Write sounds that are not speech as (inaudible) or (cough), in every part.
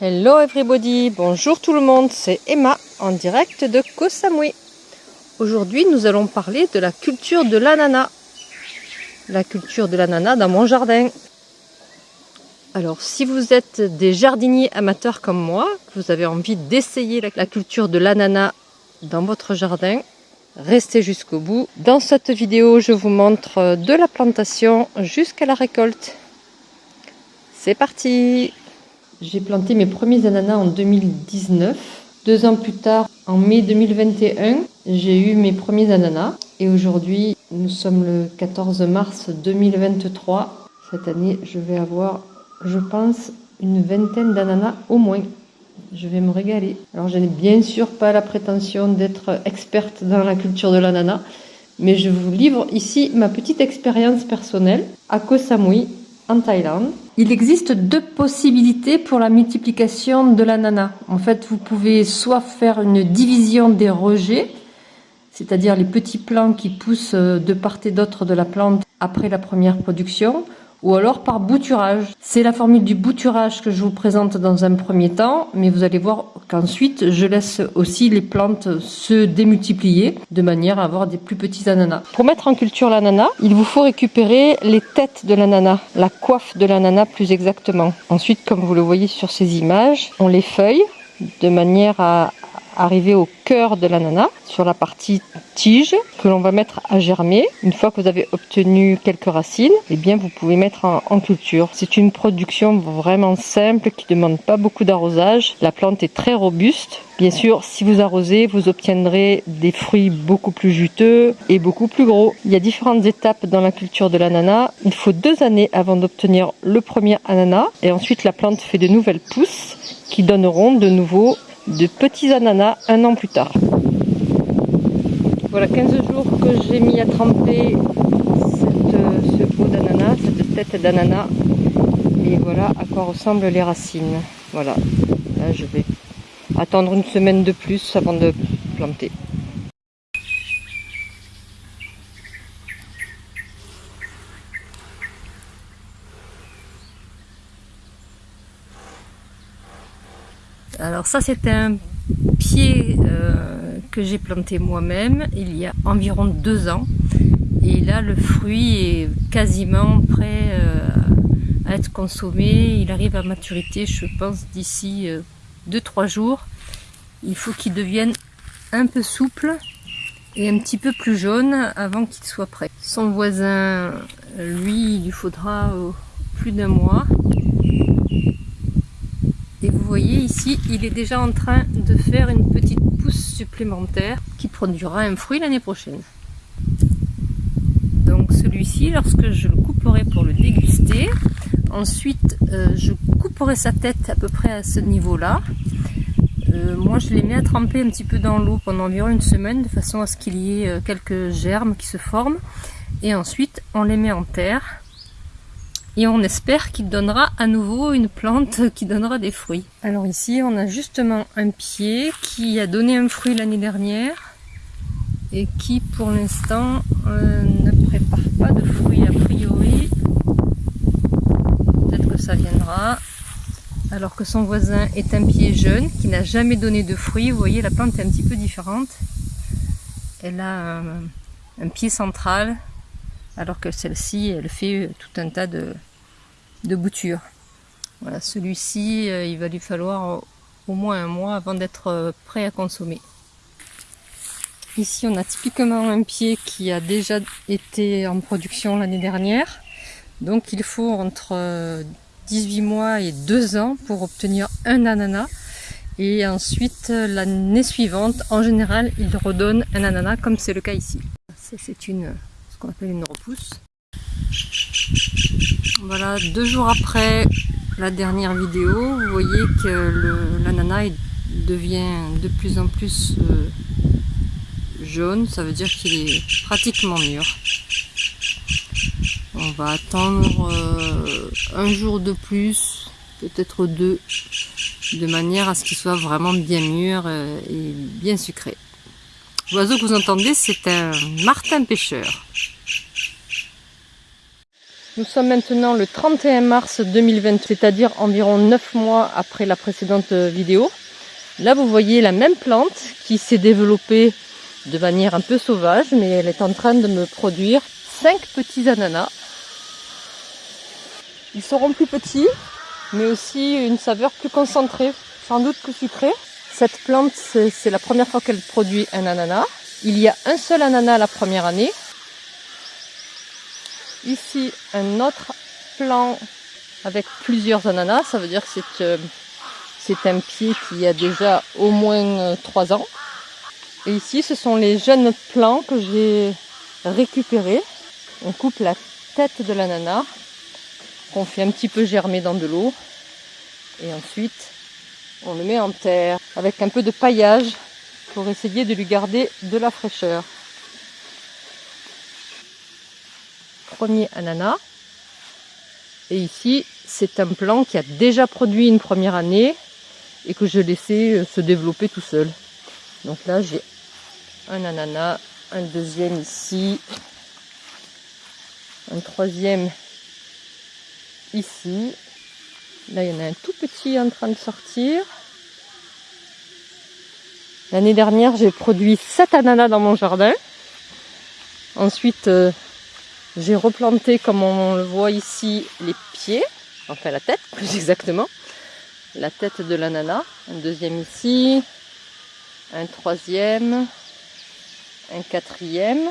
Hello everybody, bonjour tout le monde, c'est Emma en direct de Koh Samui. Aujourd'hui nous allons parler de la culture de l'ananas. La culture de l'ananas dans mon jardin. Alors si vous êtes des jardiniers amateurs comme moi, vous avez envie d'essayer la culture de l'ananas dans votre jardin, restez jusqu'au bout. Dans cette vidéo je vous montre de la plantation jusqu'à la récolte. C'est parti j'ai planté mes premiers ananas en 2019. Deux ans plus tard, en mai 2021, j'ai eu mes premiers ananas. Et aujourd'hui, nous sommes le 14 mars 2023. Cette année, je vais avoir, je pense, une vingtaine d'ananas au moins. Je vais me régaler. Alors, je n'ai bien sûr pas la prétention d'être experte dans la culture de l'ananas, mais je vous livre ici ma petite expérience personnelle à Koh Samui, en Thaïlande. Il existe deux possibilités pour la multiplication de l'ananas. En fait, vous pouvez soit faire une division des rejets, c'est-à-dire les petits plants qui poussent de part et d'autre de la plante après la première production, ou alors par bouturage. C'est la formule du bouturage que je vous présente dans un premier temps, mais vous allez voir qu'ensuite je laisse aussi les plantes se démultiplier de manière à avoir des plus petits ananas. Pour mettre en culture l'ananas, il vous faut récupérer les têtes de l'ananas, la coiffe de l'ananas plus exactement. Ensuite, comme vous le voyez sur ces images, on les feuille de manière à arriver au cœur de l'ananas sur la partie tige que l'on va mettre à germer. Une fois que vous avez obtenu quelques racines, eh bien vous pouvez mettre en, culture. C'est une production vraiment simple qui ne demande pas beaucoup d'arrosage. La plante est très robuste. Bien sûr, si vous arrosez, vous obtiendrez des fruits beaucoup plus juteux et beaucoup plus gros. Il y a différentes étapes dans la culture de l'ananas. Il faut deux années avant d'obtenir le premier ananas et ensuite la plante fait de nouvelles pousses qui donneront de nouveau de petits ananas un an plus tard. Voilà 15 jours que j'ai mis à tremper ce pot d'ananas, cette tête d'ananas. Et voilà à quoi ressemblent les racines. Voilà, là je vais attendre une semaine de plus avant de planter. Alors ça c'est un pied euh, que j'ai planté moi-même il y a environ deux ans. Et là le fruit est quasiment prêt euh, à être consommé. Il arrive à maturité je pense d'ici 2-3 euh, jours. Il faut qu'il devienne un peu souple et un petit peu plus jaune avant qu'il soit prêt. Son voisin, lui, il lui faudra plus d'un mois. Vous voyez ici, il est déjà en train de faire une petite pousse supplémentaire qui produira un fruit l'année prochaine. Donc celui-ci, lorsque je le couperai pour le déguster, ensuite euh, je couperai sa tête à peu près à ce niveau-là. Euh, moi je les mets à tremper un petit peu dans l'eau pendant environ une semaine de façon à ce qu'il y ait euh, quelques germes qui se forment. Et ensuite on les met en terre et on espère qu'il donnera à nouveau une plante (laughs) qui donnera des fruits. Alors ici on a justement un pied qui a donné un fruit l'année dernière et qui pour l'instant euh, ne prépare pas de fruits a priori. Peut-être que ça viendra. Alors que son voisin est un pied jeune qui n'a jamais donné de fruits. Vous voyez la plante est un petit peu différente. Elle a un, un pied central alors que celle-ci, elle fait tout un tas de, boutures. Voilà, celui-ci, euh, il va lui falloir au moins un mois avant d'être euh, prêt à consommer. Ici, on a typiquement un pied qui a déjà été en production l'année dernière. Donc, il faut entre 18 euh, mois et 2 ans pour obtenir un ananas. Et ensuite, l'année suivante, en général, il redonne un ananas comme c'est le cas ici. C'est une qu'on appelle une repousse. Voilà, deux jours après la dernière vidéo, vous voyez que l'ananas devient de plus en plus euh, jaune, ça veut dire qu'il est pratiquement mûr. On va attendre euh, un jour de plus, peut-être deux, de manière à ce qu'il soit vraiment bien mûr euh, et bien sucré. L'oiseau que vous entendez, c'est un martin pêcheur. Nous sommes maintenant le 31 mars 2020, c'est-à-dire environ 9 mois après la précédente vidéo. Là, vous voyez la même plante qui s'est développée de manière un peu sauvage, mais elle est en train de me produire 5 petits ananas. Ils seront plus petits, mais aussi une saveur plus concentrée, sans doute plus sucrée. Cette plante, c'est la première fois qu'elle produit un ananas. Il y a un seul ananas la première année. Ici, un autre plan avec plusieurs ananas. Ça veut dire que c'est euh, un pied qui a déjà au moins 3 euh, ans. Et ici, ce sont les jeunes plants que j'ai récupérés. On coupe la tête de l'ananas, qu'on fait un petit peu germer dans de l'eau. Et ensuite, on le met en terre avec un peu de paillage pour essayer de lui garder de la fraîcheur. Premier ananas. Et ici, c'est un plant qui a déjà produit une première année et que je laissais euh, se développer tout seul. Donc là, j'ai un ananas, un deuxième ici, un troisième ici. Là, il y en a un tout petit en train de sortir. L'année dernière, j'ai produit 7 ananas dans mon jardin. Ensuite, euh, j'ai replanté, comme on le voit ici, les pieds, enfin la tête plus (laughs) exactement. La tête de l'ananas. Un deuxième ici. Un troisième. Un quatrième.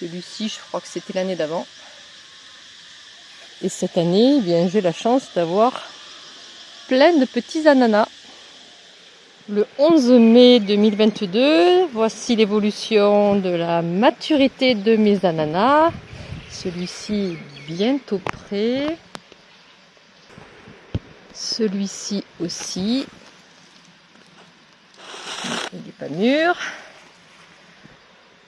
Celui-ci, je crois que c'était l'année d'avant. Et cette année, eh bien, j'ai la chance d'avoir plein de petits ananas. Le 11 mai 2022, voici l'évolution de la maturité de mes ananas. Celui-ci bientôt prêt. Celui-ci aussi. Il n'est pas mûr.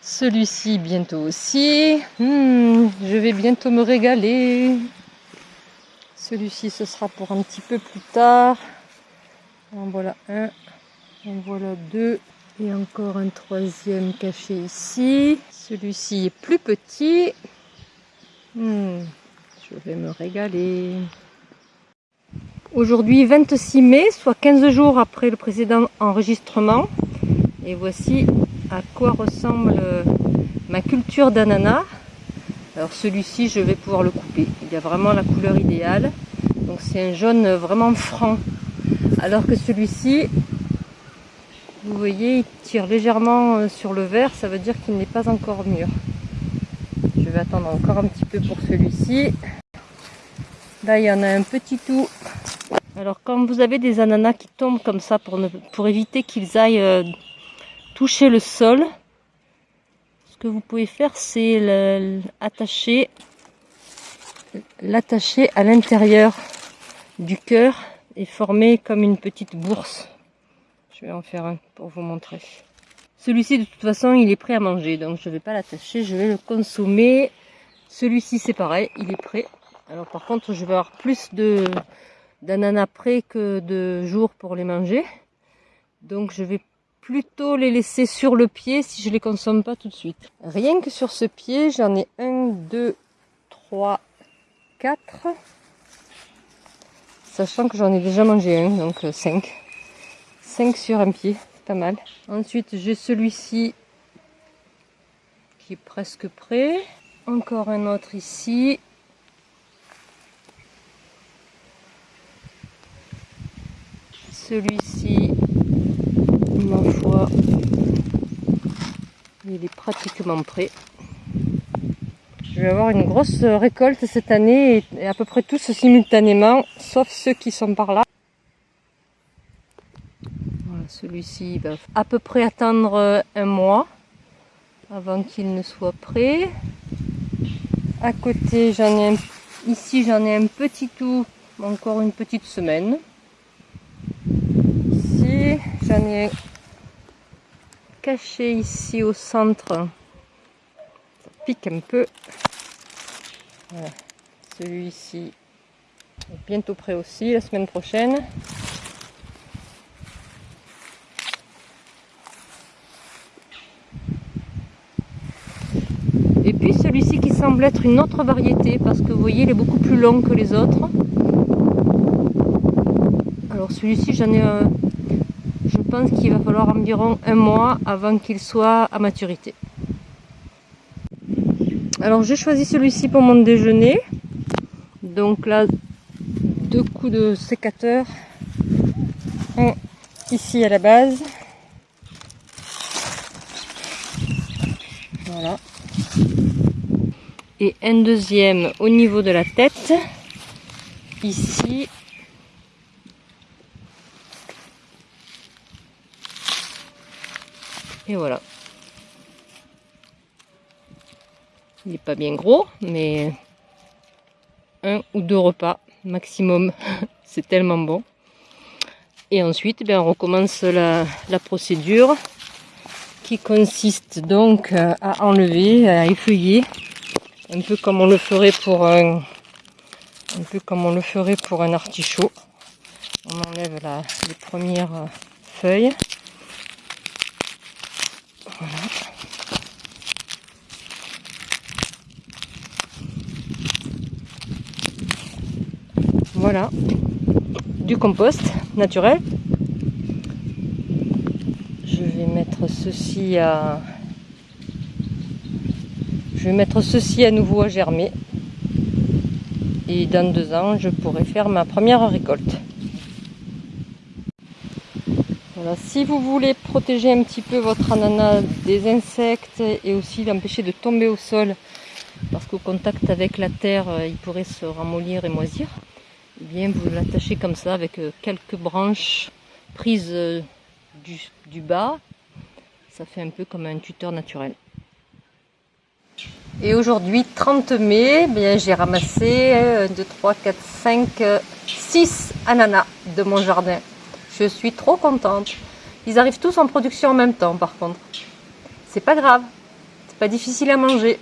Celui-ci bientôt aussi. Hmm, je vais bientôt me régaler. Celui-ci, ce sera pour un petit peu plus tard. En voilà un. En voilà deux. Et encore un troisième caché ici. Celui-ci est plus petit. Hmm, je vais me régaler. Aujourd'hui 26 mai, soit 15 jours après le précédent enregistrement. Et voici à quoi ressemble ma culture d'ananas. Alors celui-ci, je vais pouvoir le couper. Il a vraiment la couleur idéale. Donc c'est un jaune vraiment franc. Alors que celui-ci, vous voyez, il tire légèrement euh, sur le vert. Ça veut dire qu'il n'est pas encore mûr. Je vais attendre encore un petit peu pour celui-ci. Là, il y en a un petit tout. Alors quand vous avez des ananas qui tombent comme ça pour, pour éviter qu'ils aillent euh, toucher le sol, ce que vous pouvez faire, c'est l'attacher à l'intérieur du cœur et former comme une petite bourse. Je vais en faire un pour vous montrer. Celui-ci, de toute façon, il est prêt à manger, donc je ne vais pas l'attacher, je vais le consommer. Celui-ci, c'est pareil, il est prêt. Alors par contre, je vais avoir plus d'ananas prêts que de jours pour les manger. Donc je vais plutôt les laisser sur le pied si je les consomme pas tout de suite. Rien que sur ce pied, j'en ai un, deux, trois, quatre. Sachant que j'en ai déjà mangé un, donc 5. Euh, 5 sur un pied, c'est pas mal. Ensuite, j'ai celui-ci qui est presque prêt. Encore un autre ici. Celui-ci ma foi, il est pratiquement prêt. Je vais avoir une grosse récolte cette année et à peu près tous simultanément, sauf ceux qui sont par là. Celui-ci va à peu près attendre un mois avant qu'il ne soit prêt. À côté, j'en ai un, ici j'en ai un petit tout, encore une petite semaine. Ici, j'en ai caché ici au centre. Ça pique un peu. Celui-ci est bientôt prêt aussi, la semaine prochaine. Et puis celui-ci qui semble être une autre variété parce que vous voyez, il est beaucoup plus long que les autres. Alors celui-ci, j'en ai un... Je pense qu'il va falloir environ un mois avant qu'il soit à maturité. Alors j'ai choisi celui-ci pour mon déjeuner. Donc là, deux coups de sécateur. Ici à la base. Voilà. Un deuxième au niveau de la tête. Ici. Et voilà. Il n'est pas bien gros, mais un ou deux repas maximum. (laughs) C'est tellement bon. Et ensuite, eh on recommence la, procédure qui consiste donc à enlever, à effeuiller, un peu comme on le ferait pour un, artichaut. On enlève les premières euh, feuilles. Voilà. Voilà, du compost naturel. Je vais mettre ceci à je vais mettre ceci à nouveau à germer. Et dans deux ans, je pourrai faire ma première récolte. Voilà, si vous voulez protéger un petit peu votre ananas des insectes et aussi l'empêcher de tomber au sol, parce qu'au contact avec la terre, euh, il pourrait se ramollir et moisir, eh bien vous l'attachez comme ça avec euh, quelques branches prises euh, du, bas. Ça fait un peu comme un tuteur naturel. Et aujourd'hui, 30 mai, bien j'ai ramassé 1, 2, 3, 4, 5, 6 ananas de mon jardin. Je suis trop contente. Ils arrivent tous en production en même temps par contre. C'est pas grave, c'est pas difficile à manger.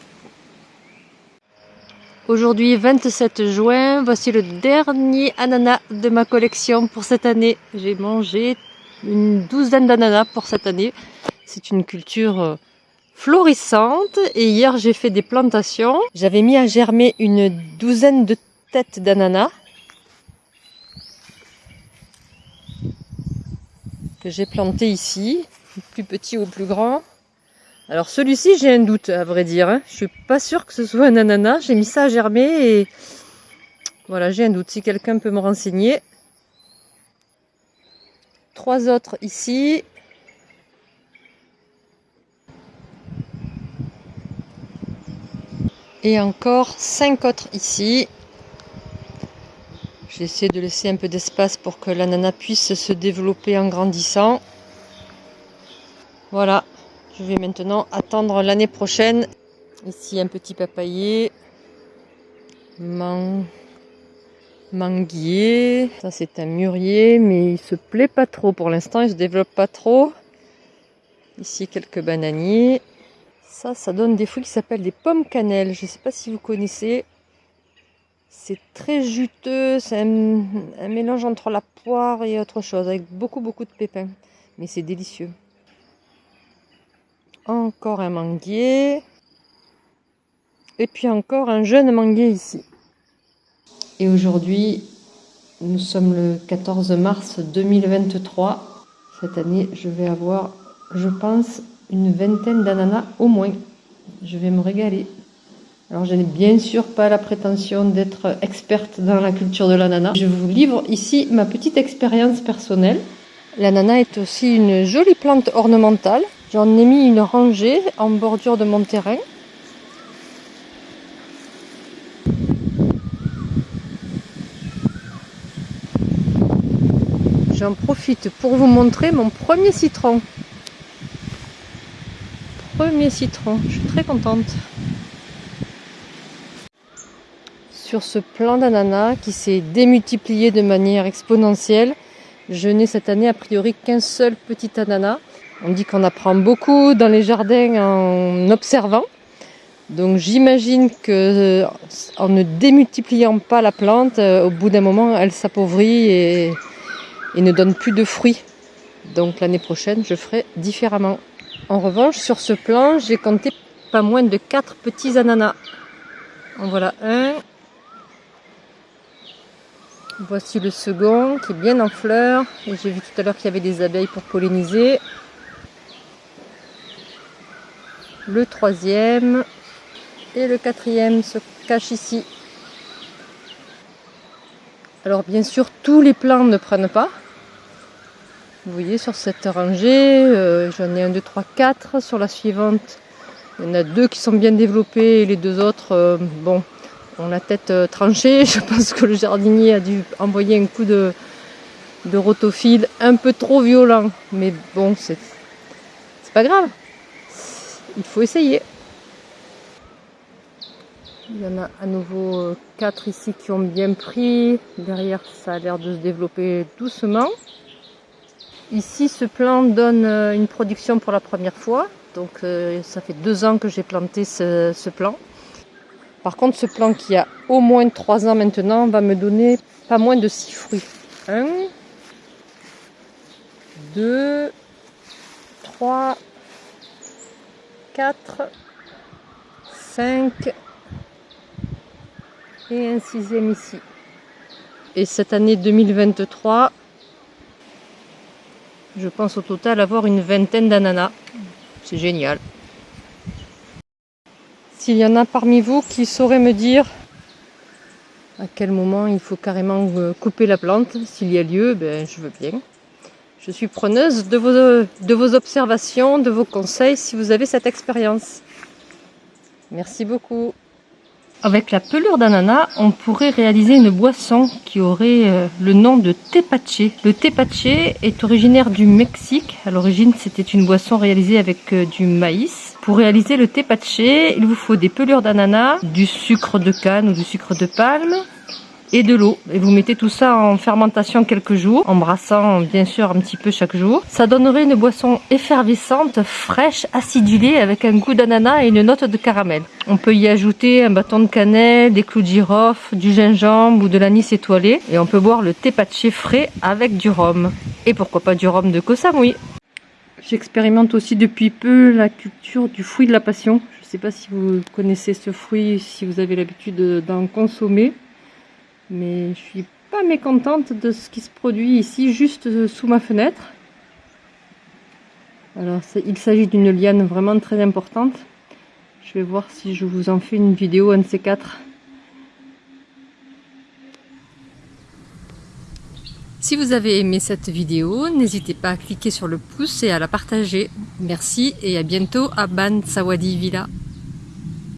Aujourd'hui 27 juin, voici le dernier ananas de ma collection pour cette année. J'ai mangé une douzaine d'ananas pour cette année. C'est une culture euh, florissante et hier j'ai fait des plantations. J'avais mis à germer une douzaine de têtes d'ananas que j'ai planté ici, plus petit ou plus grand. Alors celui-ci, j'ai un doute, à vrai dire. Hein. Je suis pas sûre que ce soit un ananas. J'ai mis ça à germer et voilà, j'ai un doute. Si quelqu'un peut me renseigner. Trois autres ici. Et encore cinq autres ici. J'essaie de laisser un peu d'espace pour que l'ananas puisse se développer en grandissant. Voilà, je vais maintenant attendre l'année prochaine. Ici un petit papayer. Manguier. Ça c'est un mûrier, mais il se plaît pas trop pour l'instant, il se développe pas trop. Ici quelques bananiers. Ça, donne des fruits qui s'appellent des pommes cannelle. Je ne sais pas si vous connaissez. C'est très juteux, c'est un, un, mélange entre la poire et autre chose, avec beaucoup beaucoup de pépins. Mais c'est délicieux. Encore un manguier. Et puis encore un jeune manguier ici. Et aujourd'hui, nous sommes le 14 mars 2023. Cette année, je vais avoir, je pense, une vingtaine d'ananas au moins. Je vais me régaler. Alors je n'ai bien sûr pas la prétention d'être experte dans la culture de l'ananas. Je vous livre ici ma petite expérience personnelle. L'ananas est aussi une jolie plante ornementale J'en ai mis une rangée en bordure de mon terrain. J'en profite pour vous montrer mon premier citron. Premier citron, je suis très contente. Sur ce plant d'ananas qui s'est démultiplié de manière exponentielle, je n'ai cette année a priori qu'un seul petit ananas. On dit qu'on apprend beaucoup dans les jardins en observant. Donc j'imagine que euh, en ne démultipliant pas la plante, euh, au bout d'un moment, elle s'appauvrit et, ne donne plus de fruits. Donc l'année prochaine, je ferai différemment. En revanche, sur ce plan, j'ai compté pas moins de 4 petits ananas. En voilà un. Voici le second qui est bien en fleurs. Et j'ai vu tout à l'heure qu'il y avait des abeilles pour polliniser. Le troisième et le quatrième se cachent ici. Alors bien sûr, tous les plants ne prennent pas. Vous voyez sur cette rangée, euh, j'en ai un, deux, trois, quatre. Sur la suivante, il y en a deux qui sont bien développés et les deux autres, euh, bon, ont la tête euh, tranchée. (laughs) Je pense que le jardinier a dû envoyer un coup de, de rotophile un peu trop violent. Mais bon, c'est pas grave. Il faut essayer. Il y en a à nouveau quatre ici qui ont bien pris. Derrière, ça a l'air de se développer doucement. Ici, ce plan donne euh, une production pour la première fois. Donc, euh, ça fait deux ans que j'ai planté ce, ce, plan. Par contre, ce plan qui a au moins trois ans maintenant va me donner pas moins de six fruits. Un, deux, trois, quatre, cinq et un sixième ici. Et cette année 2023, je pense au total avoir une vingtaine d'ananas. C'est génial. S'il y en a parmi vous qui sauraient me dire à quel moment il faut carrément euh, couper la plante, s'il y a lieu, ben, je veux bien. Je suis preneuse de vos, de vos observations, de vos conseils si vous avez cette expérience. Merci beaucoup. Avec la pelure d'ananas, on pourrait réaliser une boisson qui aurait euh, le nom de tepache. Le tepache est originaire du Mexique. À l'origine, c'était une boisson réalisée avec euh, du maïs. Pour réaliser le tepache, il vous faut des pelures d'ananas, du sucre de canne ou du sucre de palme, et de l'eau. Et vous mettez tout ça en fermentation quelques jours, en brassant bien sûr un petit peu chaque jour. Ça donnerait une boisson effervescente, fraîche, acidulée, avec un goût d'ananas et une note de caramel. On peut y ajouter un bâton de cannelle, des clous de girofle, du gingembre ou de l'anis étoilé. Et on peut boire le thé patché frais avec du rhum. Et pourquoi pas du rhum de Koh Samui. J'expérimente aussi depuis peu la culture du fruit de la passion. Je ne sais pas si vous connaissez ce fruit, si vous avez l'habitude d'en consommer mais je suis pas mécontente de ce qui se produit ici juste sous ma fenêtre alors il s'agit d'une liane vraiment très importante je vais voir si je vous en fais une vidéo un de ces quatre Si vous avez aimé cette vidéo, n'hésitez pas à cliquer sur le pouce et à la partager. Merci et à bientôt à Ban Sawadi Villa.